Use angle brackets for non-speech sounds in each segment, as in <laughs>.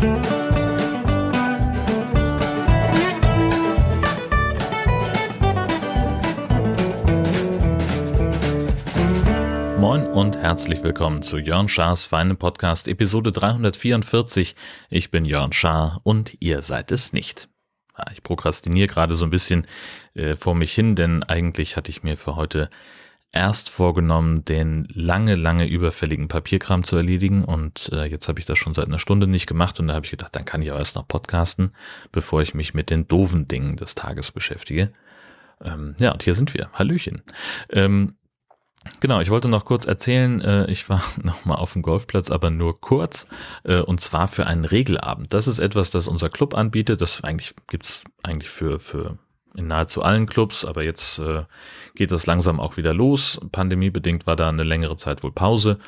Moin und herzlich willkommen zu Jörn Schars Feine Podcast Episode 344. Ich bin Jörn Schaar und ihr seid es nicht. Ich prokrastiniere gerade so ein bisschen äh, vor mich hin, denn eigentlich hatte ich mir für heute erst vorgenommen, den lange, lange überfälligen Papierkram zu erledigen und äh, jetzt habe ich das schon seit einer Stunde nicht gemacht und da habe ich gedacht, dann kann ich auch erst noch podcasten, bevor ich mich mit den doofen Dingen des Tages beschäftige. Ähm, ja, und hier sind wir. Hallöchen. Ähm, Genau, ich wollte noch kurz erzählen, äh, ich war <laughs> nochmal auf dem Golfplatz, aber nur kurz, äh, und zwar für einen Regelabend. Das ist etwas, das unser Club anbietet. Das eigentlich gibt's eigentlich für, für in nahezu allen Clubs, aber jetzt äh, geht das langsam auch wieder los. Pandemiebedingt war da eine längere Zeit wohl Pause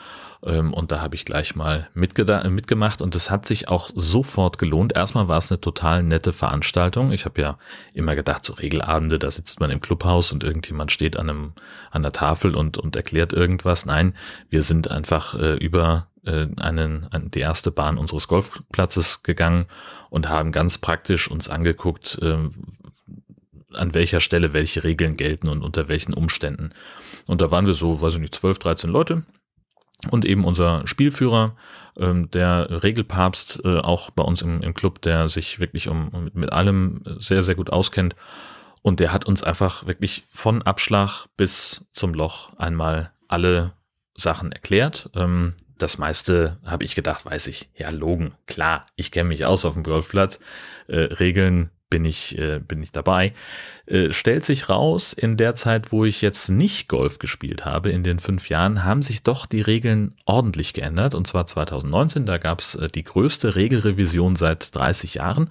ähm, und da habe ich gleich mal mitgemacht und es hat sich auch sofort gelohnt. Erstmal war es eine total nette Veranstaltung. Ich habe ja immer gedacht, so Regelabende, da sitzt man im Clubhaus und irgendjemand steht an, einem, an der Tafel und, und erklärt irgendwas. Nein, wir sind einfach äh, über äh, einen, die erste Bahn unseres Golfplatzes gegangen und haben ganz praktisch uns angeguckt, äh, an welcher Stelle welche Regeln gelten und unter welchen Umständen. Und da waren wir so, weiß ich nicht, 12, 13 Leute. Und eben unser Spielführer, ähm, der Regelpapst, äh, auch bei uns im, im Club, der sich wirklich um, mit, mit allem sehr, sehr gut auskennt. Und der hat uns einfach wirklich von Abschlag bis zum Loch einmal alle Sachen erklärt. Ähm, das meiste habe ich gedacht, weiß ich. Ja, Logen, klar, ich kenne mich aus auf dem Golfplatz. Äh, Regeln bin ich, äh, bin ich dabei. Äh, stellt sich raus, in der Zeit, wo ich jetzt nicht Golf gespielt habe, in den fünf Jahren, haben sich doch die Regeln ordentlich geändert. Und zwar 2019, da gab es äh, die größte Regelrevision seit 30 Jahren.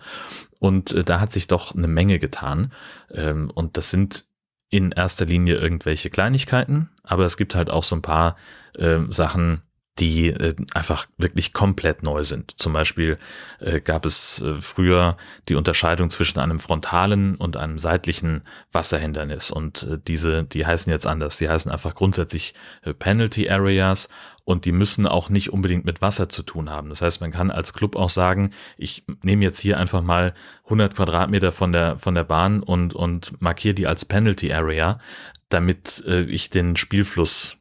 Und äh, da hat sich doch eine Menge getan. Ähm, und das sind in erster Linie irgendwelche Kleinigkeiten, aber es gibt halt auch so ein paar äh, Sachen, die äh, einfach wirklich komplett neu sind. Zum Beispiel äh, gab es äh, früher die Unterscheidung zwischen einem frontalen und einem seitlichen Wasserhindernis und äh, diese, die heißen jetzt anders. Die heißen einfach grundsätzlich äh, Penalty Areas und die müssen auch nicht unbedingt mit Wasser zu tun haben. Das heißt, man kann als Club auch sagen, ich nehme jetzt hier einfach mal 100 Quadratmeter von der, von der Bahn und, und markiere die als Penalty Area, damit äh, ich den Spielfluss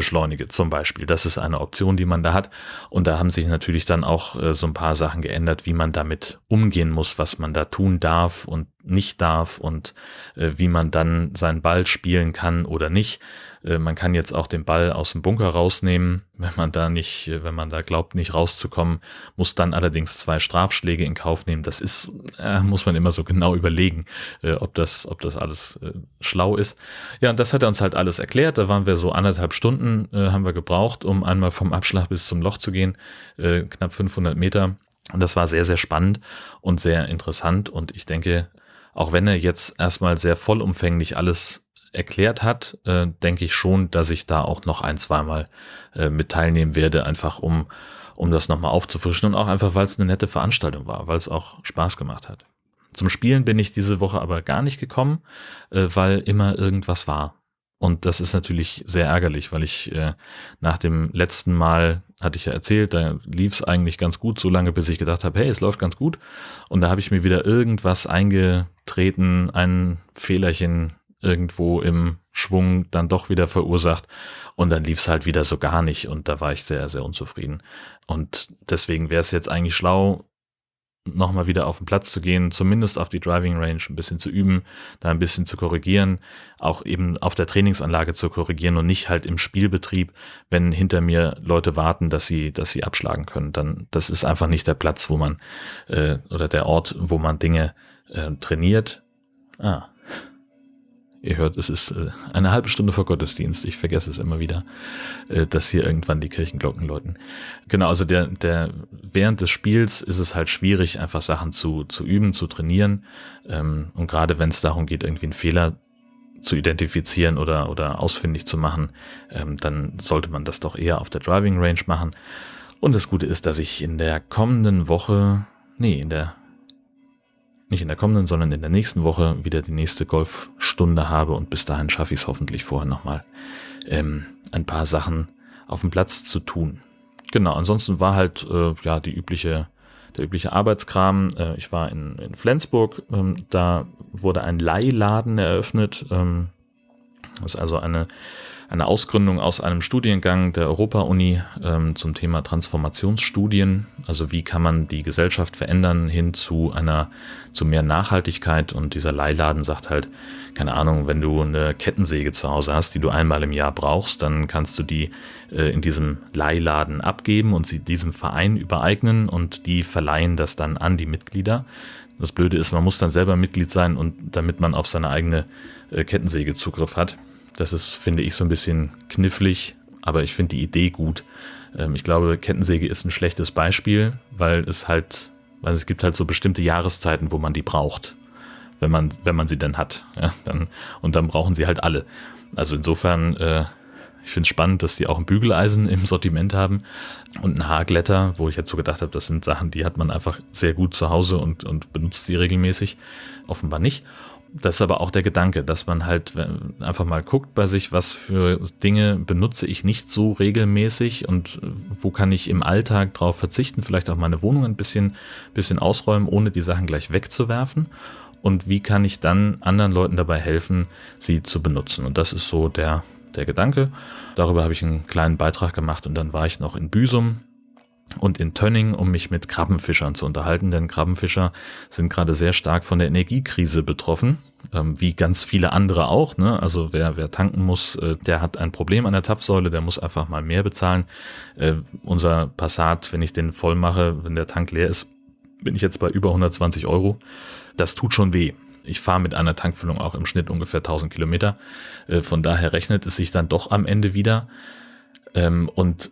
beschleunige zum Beispiel. Das ist eine Option, die man da hat. Und da haben sich natürlich dann auch äh, so ein paar Sachen geändert, wie man damit umgehen muss, was man da tun darf und nicht darf und äh, wie man dann seinen Ball spielen kann oder nicht. Äh, man kann jetzt auch den Ball aus dem Bunker rausnehmen, wenn man da nicht, wenn man da glaubt, nicht rauszukommen, muss dann allerdings zwei Strafschläge in Kauf nehmen. Das ist, äh, muss man immer so genau überlegen, äh, ob das, ob das alles schlau ist. Ja, und das hat er uns halt alles erklärt. Da waren wir so anderthalb Stunden, haben wir gebraucht, um einmal vom Abschlag bis zum Loch zu gehen, knapp 500 Meter. Und das war sehr, sehr spannend und sehr interessant. Und ich denke, auch wenn er jetzt erstmal sehr vollumfänglich alles erklärt hat, äh, denke ich schon, dass ich da auch noch ein, zweimal äh, mit teilnehmen werde, einfach um, um das nochmal aufzufrischen und auch einfach, weil es eine nette Veranstaltung war, weil es auch Spaß gemacht hat. Zum Spielen bin ich diese Woche aber gar nicht gekommen, äh, weil immer irgendwas war. Und das ist natürlich sehr ärgerlich, weil ich äh, nach dem letzten Mal, hatte ich ja erzählt, da lief es eigentlich ganz gut, so lange bis ich gedacht habe, hey, es läuft ganz gut. Und da habe ich mir wieder irgendwas eingetreten, ein Fehlerchen irgendwo im Schwung dann doch wieder verursacht. Und dann lief es halt wieder so gar nicht. Und da war ich sehr, sehr unzufrieden. Und deswegen wäre es jetzt eigentlich schlau, nochmal wieder auf den Platz zu gehen, zumindest auf die Driving Range ein bisschen zu üben, da ein bisschen zu korrigieren, auch eben auf der Trainingsanlage zu korrigieren und nicht halt im Spielbetrieb, wenn hinter mir Leute warten, dass sie, dass sie abschlagen können. Dann, das ist einfach nicht der Platz, wo man, äh, oder der Ort, wo man Dinge äh, trainiert. Ah, Ihr hört, es ist äh, eine halbe Stunde vor Gottesdienst. Ich vergesse es immer wieder, äh, dass hier irgendwann die Kirchenglocken läuten. Genau, also der, der, während des Spiels ist es halt schwierig, einfach Sachen zu, zu üben, zu trainieren. Ähm, und gerade wenn es darum geht, irgendwie einen Fehler zu identifizieren oder, oder ausfindig zu machen, ähm, dann sollte man das doch eher auf der Driving Range machen. Und das Gute ist, dass ich in der kommenden Woche, nee, in der nicht in der kommenden, sondern in der nächsten Woche wieder die nächste Golfstunde habe und bis dahin schaffe ich es hoffentlich vorher nochmal ähm, ein paar Sachen auf dem Platz zu tun. Genau, ansonsten war halt äh, ja die übliche der übliche Arbeitskram. Äh, ich war in, in Flensburg, ähm, da wurde ein Leihladen eröffnet. Ähm, das ist also eine eine Ausgründung aus einem Studiengang der Europa-Uni ähm, zum Thema Transformationsstudien. Also wie kann man die Gesellschaft verändern hin zu einer, zu mehr Nachhaltigkeit. Und dieser Leihladen sagt halt, keine Ahnung, wenn du eine Kettensäge zu Hause hast, die du einmal im Jahr brauchst, dann kannst du die äh, in diesem Leihladen abgeben und sie diesem Verein übereignen und die verleihen das dann an die Mitglieder. Das Blöde ist, man muss dann selber Mitglied sein und damit man auf seine eigene äh, Kettensäge Zugriff hat. Das ist, finde ich, so ein bisschen knifflig, aber ich finde die Idee gut. Ähm, ich glaube, Kettensäge ist ein schlechtes Beispiel, weil es halt, weil es gibt halt so bestimmte Jahreszeiten, wo man die braucht, wenn man, wenn man sie denn hat. Ja, dann, und dann brauchen sie halt alle. Also insofern, äh, ich finde es spannend, dass die auch ein Bügeleisen im Sortiment haben und ein Haarglätter, wo ich jetzt so gedacht habe, das sind Sachen, die hat man einfach sehr gut zu Hause und, und benutzt sie regelmäßig. Offenbar nicht das ist aber auch der Gedanke, dass man halt einfach mal guckt bei sich, was für Dinge benutze ich nicht so regelmäßig und wo kann ich im Alltag drauf verzichten, vielleicht auch meine Wohnung ein bisschen, bisschen ausräumen, ohne die Sachen gleich wegzuwerfen. Und wie kann ich dann anderen Leuten dabei helfen, sie zu benutzen? Und das ist so der, der Gedanke. Darüber habe ich einen kleinen Beitrag gemacht und dann war ich noch in Büsum und in Tönning, um mich mit Krabbenfischern zu unterhalten, denn Krabbenfischer sind gerade sehr stark von der Energiekrise betroffen, ähm, wie ganz viele andere auch. Ne? Also wer, wer tanken muss, äh, der hat ein Problem an der Tapfsäule, der muss einfach mal mehr bezahlen. Äh, unser Passat, wenn ich den voll mache, wenn der Tank leer ist, bin ich jetzt bei über 120 Euro. Das tut schon weh. Ich fahre mit einer Tankfüllung auch im Schnitt ungefähr 1000 Kilometer. Äh, von daher rechnet es sich dann doch am Ende wieder. Ähm, und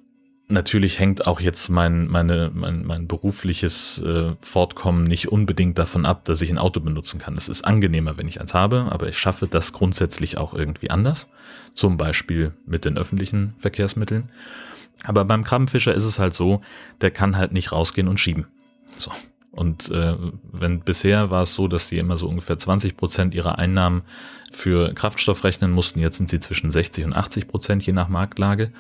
Natürlich hängt auch jetzt mein, meine, mein, mein berufliches äh, Fortkommen nicht unbedingt davon ab, dass ich ein Auto benutzen kann. Es ist angenehmer, wenn ich eins habe, aber ich schaffe das grundsätzlich auch irgendwie anders. Zum Beispiel mit den öffentlichen Verkehrsmitteln. Aber beim Krabbenfischer ist es halt so, der kann halt nicht rausgehen und schieben. So. Und äh, wenn bisher war es so, dass die immer so ungefähr 20 Prozent ihrer Einnahmen für Kraftstoff rechnen mussten, jetzt sind sie zwischen 60 und 80 Prozent je nach Marktlage.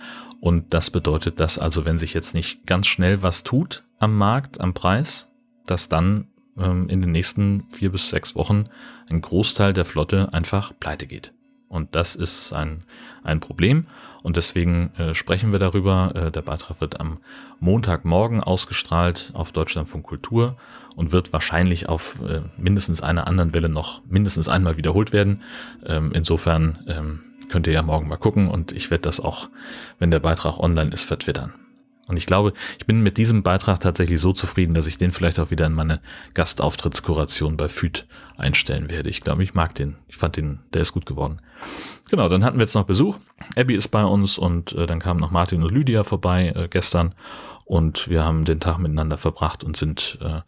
Und das bedeutet, dass also wenn sich jetzt nicht ganz schnell was tut am Markt, am Preis, dass dann ähm, in den nächsten vier bis sechs Wochen ein Großteil der Flotte einfach pleite geht. Und das ist ein, ein Problem. Und deswegen äh, sprechen wir darüber. Äh, der Beitrag wird am Montagmorgen ausgestrahlt auf Deutschlandfunk Kultur und wird wahrscheinlich auf äh, mindestens einer anderen Welle noch mindestens einmal wiederholt werden. Ähm, insofern ähm, könnt ihr ja morgen mal gucken und ich werde das auch, wenn der Beitrag online ist, vertwittern. Und ich glaube, ich bin mit diesem Beitrag tatsächlich so zufrieden, dass ich den vielleicht auch wieder in meine Gastauftrittskoration bei FÜD einstellen werde. Ich glaube, ich mag den. Ich fand den, der ist gut geworden. Genau, dann hatten wir jetzt noch Besuch. Abby ist bei uns und äh, dann kamen noch Martin und Lydia vorbei äh, gestern und wir haben den Tag miteinander verbracht und sind äh,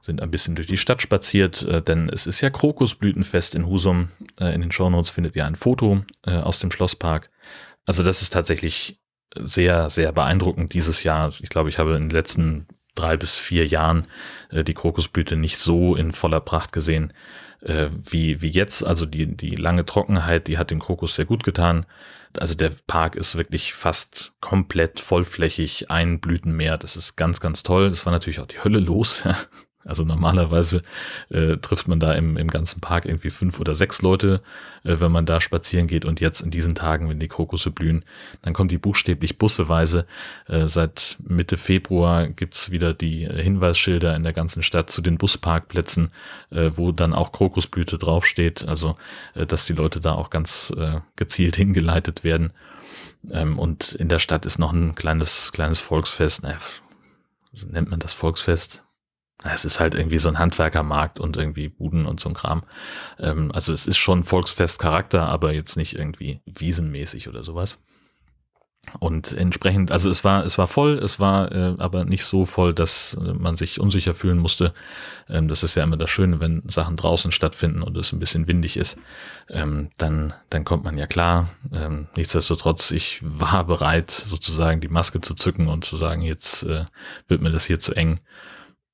sind ein bisschen durch die Stadt spaziert, äh, denn es ist ja Krokusblütenfest in Husum. Äh, in den Shownotes findet ihr ein Foto äh, aus dem Schlosspark. Also das ist tatsächlich sehr, sehr beeindruckend dieses Jahr. Ich glaube, ich habe in den letzten drei bis vier Jahren äh, die Krokusblüte nicht so in voller Pracht gesehen äh, wie, wie jetzt. Also die, die lange Trockenheit, die hat dem Krokus sehr gut getan. Also der Park ist wirklich fast komplett vollflächig, ein Blütenmeer. Das ist ganz, ganz toll. Das war natürlich auch die Hölle los. <laughs> Also normalerweise äh, trifft man da im, im ganzen Park irgendwie fünf oder sechs Leute, äh, wenn man da spazieren geht. Und jetzt in diesen Tagen, wenn die Krokusse blühen, dann kommen die buchstäblich busseweise. Äh, seit Mitte Februar gibt's wieder die Hinweisschilder in der ganzen Stadt zu den Busparkplätzen, äh, wo dann auch Krokusblüte draufsteht. Also, äh, dass die Leute da auch ganz äh, gezielt <laughs> hingeleitet werden. Ähm, und in der Stadt ist noch ein kleines, kleines Volksfest. Äh, nennt man das Volksfest? Es ist halt irgendwie so ein Handwerkermarkt und irgendwie Buden und so ein Kram. Ähm, also es ist schon Volksfestcharakter, aber jetzt nicht irgendwie wiesenmäßig oder sowas. Und entsprechend, also es war, es war voll, es war äh, aber nicht so voll, dass äh, man sich unsicher fühlen musste. Ähm, das ist ja immer das Schöne, wenn Sachen draußen stattfinden und es ein bisschen windig ist, ähm, dann, dann kommt man ja klar. Ähm, nichtsdestotrotz, ich war bereit, sozusagen die Maske zu zücken und zu sagen, jetzt äh, wird mir das hier zu eng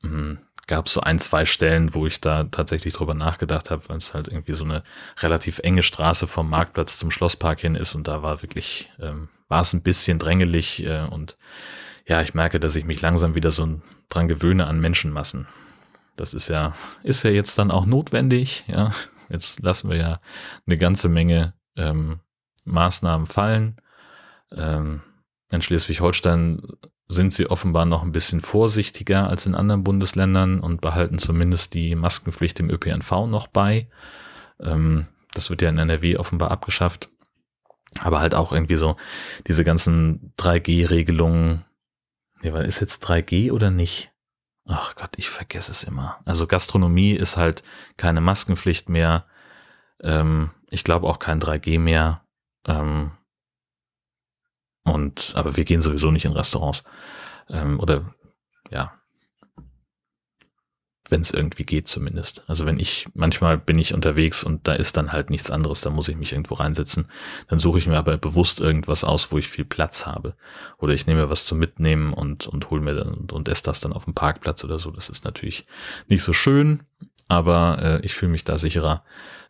hm, gab so ein, zwei Stellen, wo ich da tatsächlich drüber nachgedacht habe, weil es halt irgendwie so eine relativ enge Straße vom Marktplatz zum Schlosspark hin ist und da war wirklich, ähm, war es ein bisschen drängelig äh, und ja, ich merke, dass ich mich langsam wieder so dran gewöhne an Menschenmassen. Das ist ja, ist ja jetzt dann auch notwendig, ja. Jetzt lassen wir ja eine ganze Menge ähm, Maßnahmen fallen. Ähm, in Schleswig-Holstein sind sie offenbar noch ein bisschen vorsichtiger als in anderen Bundesländern und behalten zumindest die Maskenpflicht im ÖPNV noch bei. Ähm, das wird ja in NRW offenbar abgeschafft. Aber halt auch irgendwie so diese ganzen 3G-Regelungen. Nee, ist jetzt 3G oder nicht? Ach Gott, ich vergesse es immer. Also Gastronomie ist halt keine Maskenpflicht mehr. Ähm, ich glaube auch kein 3G mehr. Ähm, und, aber wir gehen sowieso nicht in Restaurants. Ähm, oder, ja. Wenn es irgendwie geht zumindest. Also wenn ich, manchmal bin ich unterwegs und da ist dann halt nichts anderes, da muss ich mich irgendwo reinsetzen. Dann suche ich mir aber bewusst irgendwas aus, wo ich viel Platz habe. Oder ich nehme was zum Mitnehmen und, und hole mir dann und, und esse das dann auf dem Parkplatz oder so. Das ist natürlich nicht so schön, aber äh, ich fühle mich da sicherer,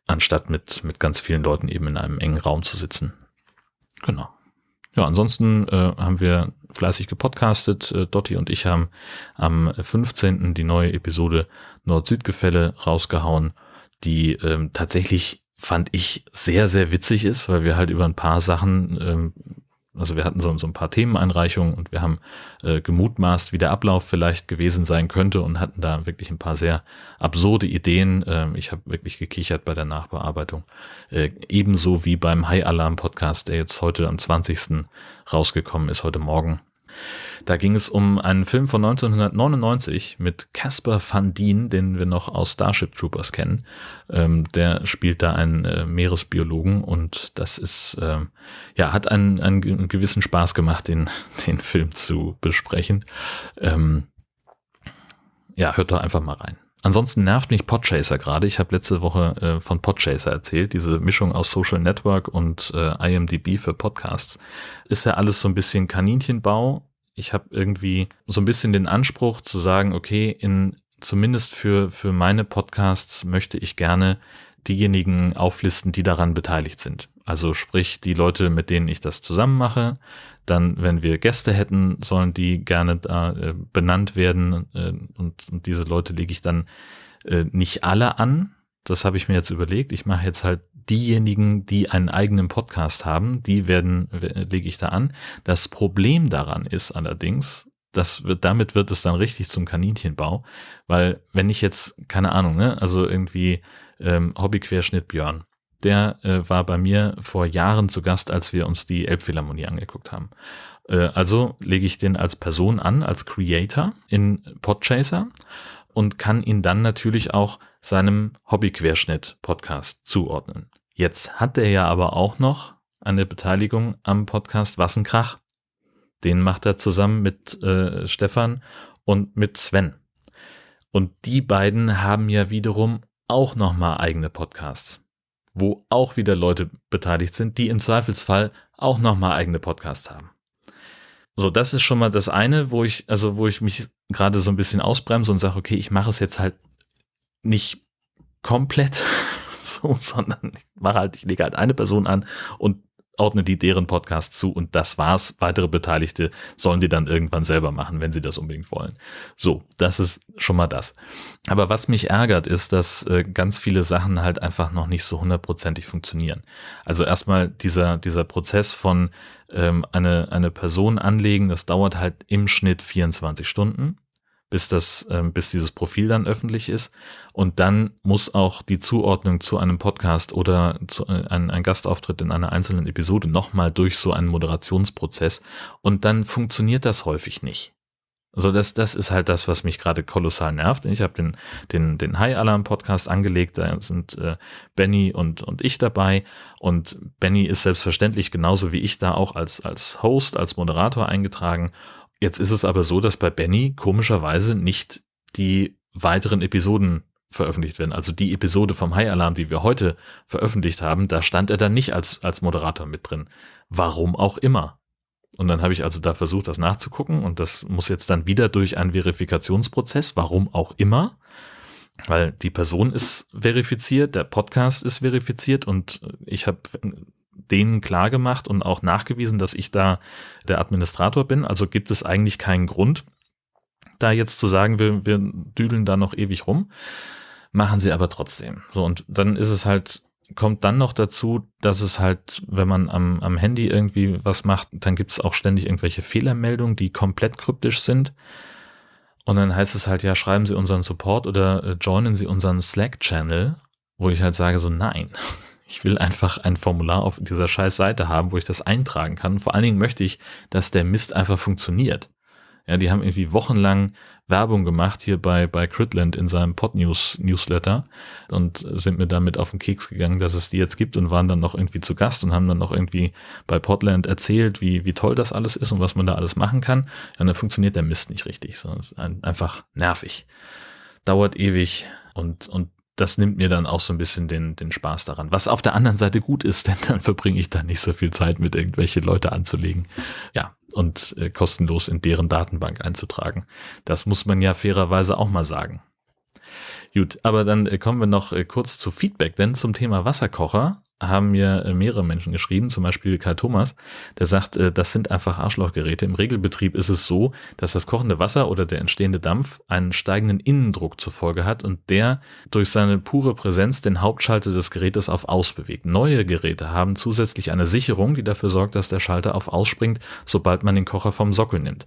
anstatt mit, mit ganz vielen Leuten eben in einem engen Raum zu sitzen. Genau. Ja, ansonsten äh, haben wir fleißig gepodcastet. Äh, Dotti und ich haben am 15. die neue Episode Nord-Süd-Gefälle rausgehauen, die ähm, tatsächlich fand ich sehr, sehr witzig ist, weil wir halt über ein paar Sachen ähm, also wir hatten so, so ein paar Themeneinreichungen und wir haben äh, gemutmaßt, wie der Ablauf vielleicht gewesen sein könnte und hatten da wirklich ein paar sehr absurde Ideen. Ähm, ich habe wirklich gekichert bei der Nachbearbeitung. Äh, ebenso wie beim High Alarm Podcast, der jetzt heute am 20. rausgekommen ist, heute Morgen. Da ging es um einen Film von 1999 mit Casper Van Dien, den wir noch aus Starship Troopers kennen. Ähm, der spielt da einen äh, Meeresbiologen und das ist, äh, ja, hat einen, einen gewissen Spaß gemacht, den, <laughs> den Film zu besprechen. Ähm, ja, hört da einfach mal rein. Ansonsten nervt mich Podchaser gerade. Ich habe letzte Woche äh, von Podchaser erzählt, diese Mischung aus Social Network und äh, IMDB für Podcasts. Ist ja alles so ein bisschen Kaninchenbau. Ich habe irgendwie so ein bisschen den Anspruch zu sagen, okay, in zumindest für für meine Podcasts möchte ich gerne diejenigen auflisten, die daran beteiligt sind. Also sprich die Leute, mit denen ich das zusammen mache. Dann, wenn wir Gäste hätten, sollen die gerne äh, benannt werden. Äh, und, und, diese Leute lege ich dann äh, nicht alle an. Das habe ich mir jetzt überlegt. Ich mache jetzt halt diejenigen, die einen eigenen Podcast haben, die werden, lege ich da an. Das Problem daran ist allerdings, das wird, damit wird es dann richtig zum Kaninchenbau, weil wenn ich jetzt, keine Ahnung, ne, also irgendwie ähm, Hobbyquerschnitt Björn, der äh, war bei mir vor Jahren zu Gast, als wir uns die Elbphilharmonie angeguckt haben. Äh, also lege ich den als Person an, als Creator in Podchaser und kann ihn dann natürlich auch seinem Hobbyquerschnitt-Podcast zuordnen. Jetzt hat er ja aber auch noch eine Beteiligung am Podcast Was ein Krach. Den macht er zusammen mit äh, Stefan und mit Sven. Und die beiden haben ja wiederum auch nochmal eigene Podcasts wo auch wieder Leute beteiligt sind, die im Zweifelsfall auch nochmal eigene Podcasts haben. So, das ist schon mal das eine, wo ich, also wo ich mich gerade so ein bisschen ausbremse und sage, okay, ich mache es jetzt halt nicht komplett <laughs> so, sondern ich mache halt, ich lege halt eine Person an und ordne die deren Podcast zu und das war's. Weitere Beteiligte sollen die dann irgendwann selber machen, wenn sie das unbedingt wollen. So, das ist schon mal das. Aber was mich ärgert, ist, dass äh, ganz viele Sachen halt einfach noch nicht so hundertprozentig funktionieren. Also erstmal dieser, dieser Prozess von ähm, eine, eine Person anlegen, das dauert halt im Schnitt 24 Stunden bis das, äh, bis dieses Profil dann öffentlich ist. Und dann muss auch die Zuordnung zu einem Podcast oder zu, äh, ein, ein Gastauftritt in einer einzelnen Episode nochmal durch so einen Moderationsprozess. Und dann funktioniert das häufig nicht. Also das, das ist halt das, was mich gerade kolossal nervt. Ich habe den, den, den High Alarm Podcast angelegt, da sind äh, Benny und, und ich dabei. Und Benny ist selbstverständlich genauso wie ich da auch als, als Host, als Moderator eingetragen. Jetzt ist es aber so, dass bei Benny komischerweise nicht die weiteren Episoden veröffentlicht werden. Also die Episode vom High Alarm, die wir heute veröffentlicht haben, da stand er dann nicht als, als Moderator mit drin. Warum auch immer. Und dann habe ich also da versucht, das nachzugucken und das muss jetzt dann wieder durch einen Verifikationsprozess, warum auch immer, weil die Person ist verifiziert, der Podcast ist verifiziert und ich habe denen klar gemacht und auch nachgewiesen, dass ich da der Administrator bin. Also gibt es eigentlich keinen Grund, da jetzt zu sagen, wir, wir düdeln da noch ewig rum. Machen sie aber trotzdem. So, und dann ist es halt, kommt dann noch dazu, dass es halt, wenn man am, am Handy irgendwie was macht, dann gibt es auch ständig irgendwelche Fehlermeldungen, die komplett kryptisch sind. Und dann heißt es halt, ja, schreiben Sie unseren Support oder äh, joinen Sie unseren Slack-Channel, wo ich halt sage so, nein, ich will einfach ein Formular auf dieser scheiß Seite haben, wo ich das eintragen kann. Vor allen Dingen möchte ich, dass der Mist einfach funktioniert. Ja, die haben irgendwie wochenlang Werbung gemacht hier bei, bei Critland in seinem Podnews Newsletter und sind mir damit auf den Keks gegangen, dass es die jetzt gibt und waren dann noch irgendwie zu Gast und haben dann noch irgendwie bei Podland erzählt, wie, wie toll das alles ist und was man da alles machen kann. Und dann funktioniert der Mist nicht richtig, sondern ist ein, einfach nervig. Dauert ewig und, und das nimmt mir dann auch so ein bisschen den, den Spaß daran. Was auf der anderen Seite gut ist, <laughs> denn dann verbringe ich da nicht so viel Zeit mit irgendwelche Leute anzulegen. Ja, und äh, kostenlos in deren Datenbank einzutragen. Das muss man ja fairerweise auch mal sagen. Gut, aber dann äh, kommen wir noch äh, kurz zu Feedback, denn zum Thema Wasserkocher haben mir äh, mehrere Menschen geschrieben, zum Beispiel Kai Thomas, der sagt, äh, das sind einfach Arschlochgeräte. Im Regelbetrieb ist es so, dass das kochende Wasser oder der entstehende Dampf einen steigenden Innendruck zur Folge hat und der durch seine pure Präsenz den Hauptschalter des Gerätes auf Aus bewegt. Neue Geräte haben zusätzlich eine Sicherung, die dafür sorgt, dass der Schalter auf Aus springt, sobald man den Kocher vom Sockel nimmt.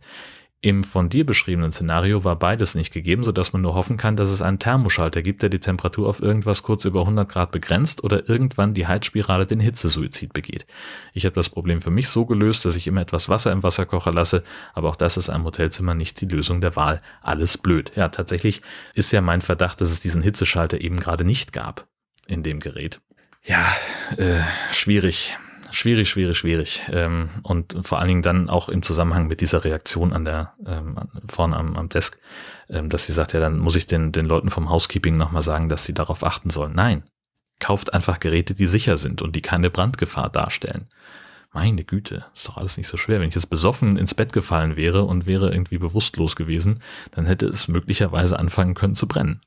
Im von dir beschriebenen Szenario war beides nicht gegeben, sodass man nur hoffen kann, dass es einen Thermoschalter gibt, der die Temperatur auf irgendwas kurz über 100 Grad begrenzt oder irgendwann die Heizspirale den Hitzesuizid begeht. Ich habe das Problem für mich so gelöst, dass ich immer etwas Wasser im Wasserkocher lasse, aber auch das ist einem Hotelzimmer nicht die Lösung der Wahl. Alles blöd. Ja, tatsächlich ist ja mein Verdacht, dass es diesen Hitzeschalter eben gerade nicht gab in dem Gerät. Ja, äh, schwierig. Schwierig, schwierig, schwierig. Ähm, und vor allen Dingen dann auch im Zusammenhang mit dieser Reaktion an der ähm, vorne am, am Desk, ähm, dass sie sagt, ja, dann muss ich den, den Leuten vom Housekeeping nochmal sagen, dass sie darauf achten sollen. Nein, kauft einfach Geräte, die sicher sind und die keine Brandgefahr darstellen. Meine Güte, ist doch alles nicht so schwer. Wenn ich jetzt besoffen ins Bett gefallen wäre und wäre irgendwie bewusstlos gewesen, dann hätte es möglicherweise anfangen können zu brennen.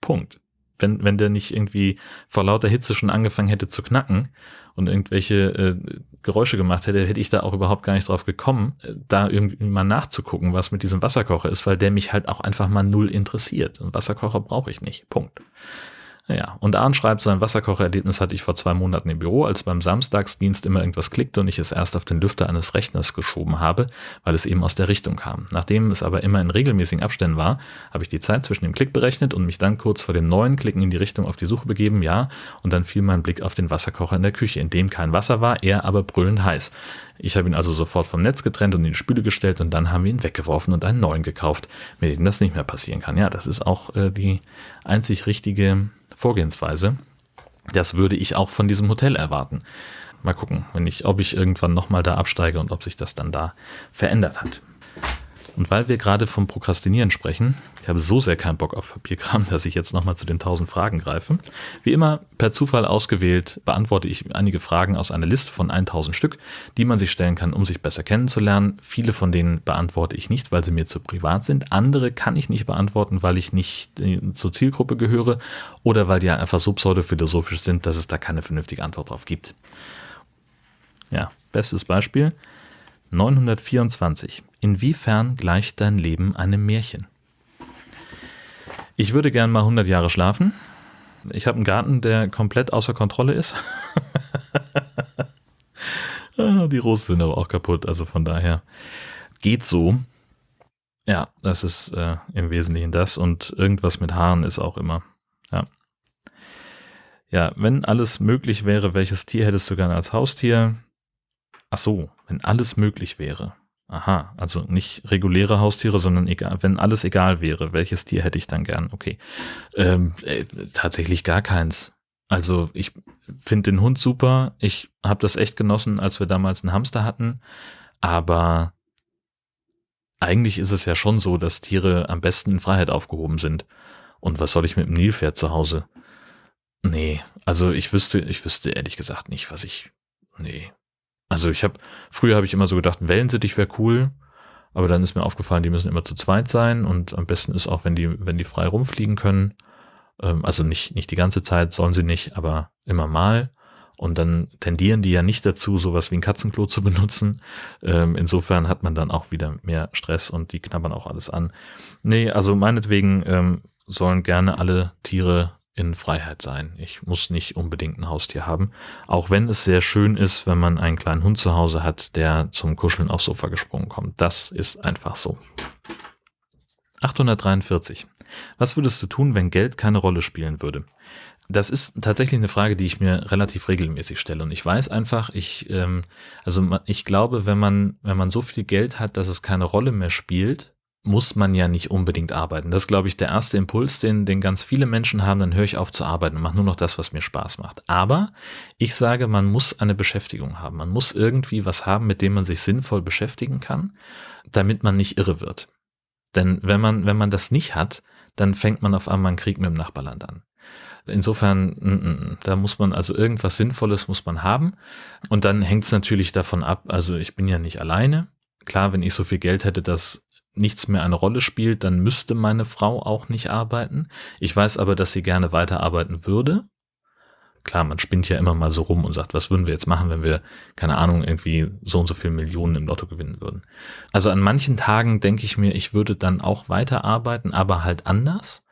Punkt wenn, wenn der nicht irgendwie vor lauter Hitze schon angefangen hätte zu knacken und irgendwelche äh, Geräusche gemacht hätte, hätte ich da auch überhaupt gar nicht drauf gekommen, äh, da irgendwie mal nachzugucken, was mit diesem Wasserkocher ist, weil der mich halt auch einfach mal null interessiert. Ein Wasserkocher brauche ich nicht. Punkt. Ja, und Arn schreibt, sein Wasserkochererlebnis hatte ich vor zwei Monaten im Büro, als beim Samstagsdienst immer irgendwas klickte und ich es erst auf den Lüfter eines Rechners geschoben habe, weil es eben aus der Richtung kam. Nachdem es aber immer in regelmäßigen Abständen war, habe ich die Zeit zwischen dem Klick berechnet und mich dann kurz vor dem neuen Klicken in die Richtung auf die Suche begeben, ja, und dann fiel mein Blick auf den Wasserkocher in der Küche, in dem kein Wasser war, er aber brüllend heiß. Ich habe ihn also sofort vom Netz getrennt und in die Spüle gestellt und dann haben wir ihn weggeworfen und einen neuen gekauft, mit dem das nicht mehr passieren kann. Ja, das ist auch äh, die einzig richtige Vorgehensweise. Das würde ich auch von diesem Hotel erwarten. Mal gucken, wenn ich, ob ich irgendwann nochmal da absteige und ob sich das dann da verändert hat. Und weil wir gerade vom Prokrastinieren sprechen, ich habe so sehr keinen Bock auf Papierkram, <laughs> dass ich jetzt nochmal zu den 1000 Fragen greife. Wie immer, per Zufall ausgewählt, beantworte ich einige Fragen aus einer Liste von 1000 Stück, die man sich stellen kann, um sich besser kennenzulernen. Viele von denen beantworte ich nicht, weil sie mir zu privat sind. Andere kann ich nicht beantworten, weil ich nicht äh, zur Zielgruppe gehöre oder weil die einfach so pseudophilosophisch sind, dass es da keine vernünftige Antwort drauf gibt. Ja, bestes Beispiel. 924. Inwiefern gleicht dein Leben einem Märchen? Ich würde gern mal 100 Jahre schlafen. Ich habe einen Garten, der komplett außer Kontrolle ist. <laughs> Ah, die Rosen sind aber auch kaputt, also von daher geht so. Ja, das ist äh, im Wesentlichen das und irgendwas mit Haaren ist auch immer. Ja. Ja, wenn alles möglich wäre, welches Tier hättest du gerne als Haustier? Ach so, wenn alles möglich wäre. Aha, also nicht reguläre Haustiere, sondern egal, wenn alles egal wäre, welches Tier hätte ich dann gern? Okay. Ähm, äh, tatsächlich gar keins. Also ich finde den Hund super. Ich habe das echt genossen, als wir damals einen Hamster hatten. Aber eigentlich ist es ja schon so, dass Tiere am besten in Freiheit aufgehoben sind. Und was soll ich mit dem Nilpferd zu Hause? Nee, also ich wüsste, ich wüsste ehrlich gesagt nicht, was ich. Nee, also ich habe, früher habe ich immer so gedacht, Wellensittich wäre cool, aber dann ist mir aufgefallen, die müssen immer zu zweit sein und am besten ist auch, wenn die, wenn die frei rumfliegen können. Ähm, also nicht, nicht die ganze Zeit, sollen sie nicht, aber immer mal. Und dann tendieren die ja nicht dazu, sowas wie ein Katzenklo zu benutzen. Ähm, insofern hat man dann auch wieder mehr Stress und die knabbern auch alles an. Nee, also meinetwegen ähm, sollen gerne alle Tiere in Freiheit sein. Ich muss nicht unbedingt ein Haustier haben. Auch wenn es sehr schön ist, wenn man einen kleinen Hund zu Hause hat, der zum Kuscheln aufs Sofa gesprungen kommt. Das ist einfach so. 843. Was würdest du tun, wenn Geld keine Rolle spielen würde? Das ist tatsächlich eine Frage, die ich mir relativ regelmäßig stelle. Und ich weiß einfach, ich, ähm, also ich glaube, wenn man, wenn man so viel Geld hat, dass es keine Rolle mehr spielt, muss man ja nicht unbedingt arbeiten. Das ist, glaube ich, der erste Impuls, den, den ganz viele Menschen haben. Dann höre ich auf zu arbeiten und mache nur noch das, was mir Spaß macht. Aber ich sage, man muss eine Beschäftigung haben. Man muss irgendwie was haben, mit dem man sich sinnvoll beschäftigen kann, damit man nicht irre wird. Denn wenn man, wenn man das nicht hat, dann fängt man auf einmal einen Krieg mit dem Nachbarland an. Insofern, mm, mm, da muss man also irgendwas Sinnvolles muss man haben. Und dann hängt es natürlich davon ab, also ich bin ja nicht alleine. Klar, wenn ich so viel Geld hätte, dass nichts mehr eine Rolle spielt, dann müsste meine Frau auch nicht arbeiten. Ich weiß aber, dass sie gerne weiterarbeiten würde. Klar, man spinnt ja immer mal so rum und sagt, was würden wir jetzt machen, wenn wir, keine Ahnung, irgendwie so und so viele Millionen im Lotto gewinnen würden. Also an manchen Tagen denke ich mir, ich würde dann auch weiterarbeiten, aber halt anders.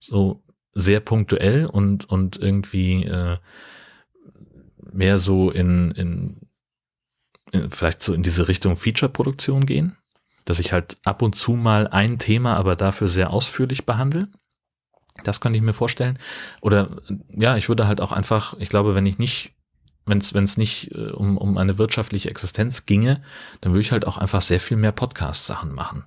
So sehr punktuell und, und irgendwie äh, mehr so in, in, in vielleicht so in diese Richtung Feature-Produktion gehen dass ich halt ab und zu mal ein Thema, aber dafür sehr ausführlich behandle. Das könnte ich mir vorstellen. Oder ja, ich würde halt auch einfach, ich glaube, wenn ich nicht, wenn es wenn es nicht äh, um, um eine wirtschaftliche Existenz ginge, dann würde ich halt auch einfach sehr viel mehr Podcast-Sachen machen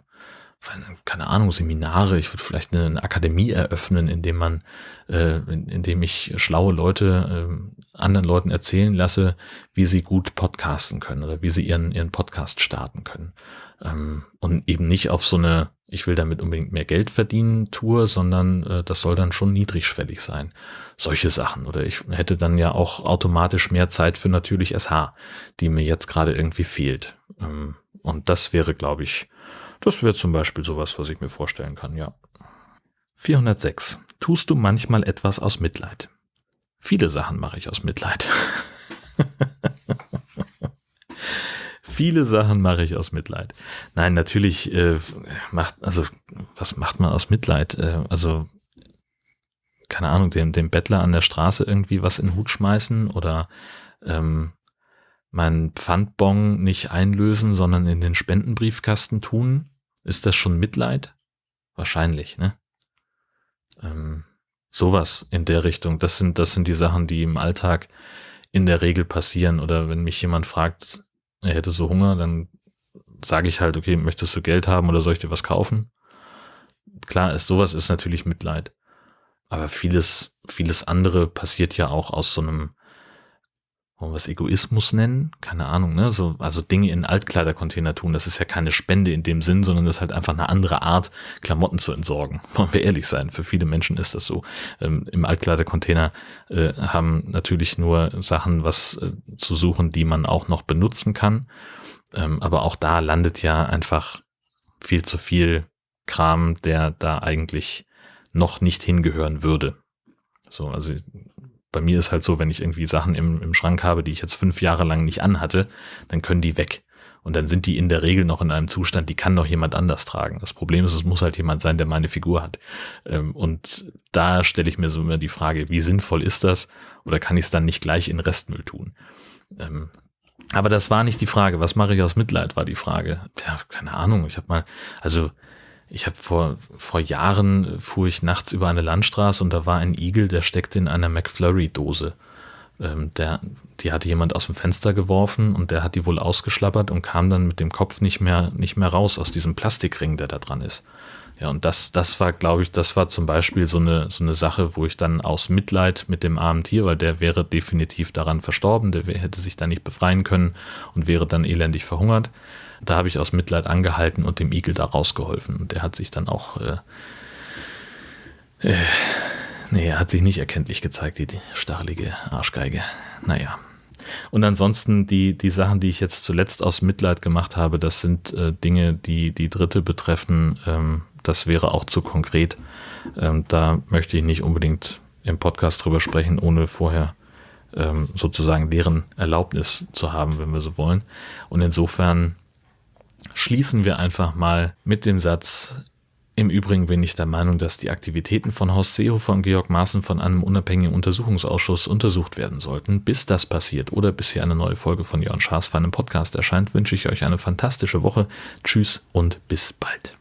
keine Ahnung, Seminare, ich würde vielleicht eine, Akademie eröffnen, in dem man, äh, in, in dem ich schlaue Leute äh, anderen Leuten erzählen lasse, wie sie gut podcasten können oder wie sie ihren, ihren Podcast starten können. Ähm, und eben nicht auf so eine, ich will damit unbedingt mehr Geld verdienen, Tour, sondern äh, das soll dann schon niedrigschwellig sein. Solche Sachen. Oder ich hätte dann ja auch automatisch mehr Zeit für natürlich SH, die mir jetzt gerade irgendwie fehlt. Ähm, und das wäre, glaube ich, das wäre zum Beispiel sowas, was ich mir vorstellen kann, ja. 406. Tust du manchmal etwas aus Mitleid? Viele Sachen mache ich aus Mitleid. <laughs> Viele Sachen mache ich aus Mitleid. Nein, natürlich äh, macht, also was macht man aus Mitleid? Äh, also keine Ahnung, dem, dem Bettler an der Straße irgendwie was in den Hut schmeißen oder ähm, meinen Pfandbon nicht einlösen, sondern in den Spendenbriefkasten tun, ist das schon Mitleid? Wahrscheinlich, ne? Ähm, sowas in der Richtung. Das sind, das sind die Sachen, die im Alltag in der Regel passieren. Oder wenn mich jemand fragt, er hätte so Hunger, dann sage ich halt, okay, möchtest du Geld haben oder soll ich dir was kaufen? Klar ist, sowas ist natürlich Mitleid. Aber vieles, vieles andere passiert ja auch aus so einem wollen wir es Egoismus nennen? Keine Ahnung, ne? So, also Dinge in Altkleidercontainer tun, das ist ja keine Spende in dem Sinn, sondern das ist halt einfach eine andere Art, Klamotten zu entsorgen. <laughs> Wollen wir ehrlich sein, für viele Menschen ist das so. Ähm, Im Altkleidercontainer äh, haben natürlich nur Sachen was äh, zu suchen, die man auch noch benutzen kann. Ähm, aber auch da landet ja einfach viel zu viel Kram, der da eigentlich noch nicht hingehören würde. So, also bei mir ist halt so, wenn ich irgendwie Sachen im, im Schrank habe, die ich jetzt fünf Jahre lang nicht anhatte, dann können die weg. Und dann sind die in der Regel noch in einem Zustand, die kann noch jemand anders tragen. Das Problem ist, es muss halt jemand sein, der meine Figur hat. Ähm, und da stelle ich mir so immer die Frage, wie sinnvoll ist das? Oder kann ich es dann nicht gleich in Restmüll tun? Ähm, aber das war nicht die Frage. Was mache ich aus Mitleid, war die Frage. Ja, keine Ahnung. Ich habe mal, also ich habe vor, vor Jahren fuhr ich nachts über eine Landstraße und da war ein Igel, der steckte in einer McFlurry-Dose. Ähm, der, die hatte jemand aus dem Fenster geworfen und der hat die wohl ausgeschlappert und kam dann mit dem Kopf nicht mehr, nicht mehr raus aus diesem Plastikring, der da dran ist. Ja, und das, das war, glaube ich, das war zum Beispiel so eine, so eine Sache, wo ich dann aus Mitleid mit dem armen Tier, weil der wäre definitiv daran verstorben, der hätte sich da nicht befreien können und wäre dann elendig verhungert. Da habe ich aus Mitleid angehalten und dem Igel da rausgeholfen. Und der hat sich dann auch, äh, äh, nee, er hat sich nicht erkenntlich gezeigt, die, die stachelige Arschgeige. Naja. Und ansonsten die, die Sachen, die ich jetzt zuletzt aus Mitleid gemacht habe, das sind äh, Dinge, die die Dritte betreffen. Ähm, das wäre auch zu konkret. Ähm, da möchte ich nicht unbedingt im Podcast drüber sprechen, ohne vorher ähm, sozusagen deren Erlaubnis zu haben, wenn wir so wollen. Und insofern schließen wir einfach mal mit dem Satz, im Übrigen bin ich der Meinung, dass die Aktivitäten von Horst Seehofer und Georg Maaßen von einem unabhängigen Untersuchungsausschuss untersucht werden sollten. Bis das passiert oder bis hier eine neue Folge von Jörn Schaas für einen Podcast erscheint, wünsche ich euch eine fantastische Woche. Tschüss und bis bald.